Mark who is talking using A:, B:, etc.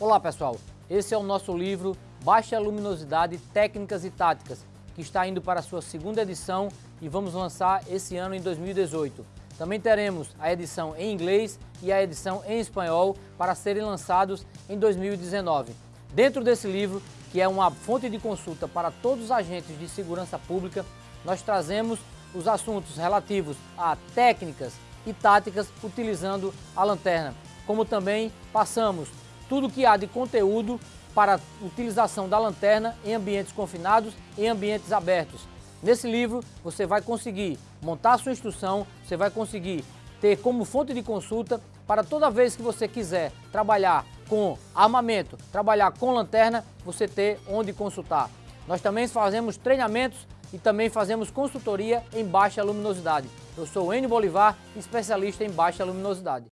A: Olá pessoal, esse é o nosso livro Baixa Luminosidade, Técnicas e Táticas, que está indo para a sua segunda edição e vamos lançar esse ano em 2018. Também teremos a edição em inglês e a edição em espanhol para serem lançados em 2019. Dentro desse livro, que é uma fonte de consulta para todos os agentes de segurança pública, nós trazemos os assuntos relativos a técnicas e táticas utilizando a lanterna, como também passamos tudo que há de conteúdo para utilização da lanterna em ambientes confinados e ambientes abertos. Nesse livro você vai conseguir montar sua instrução, você vai conseguir ter como fonte de consulta para toda vez que você quiser trabalhar com armamento, trabalhar com lanterna, você ter onde consultar. Nós também fazemos treinamentos e também fazemos consultoria em baixa luminosidade. Eu sou o Enio Bolivar, especialista em baixa luminosidade.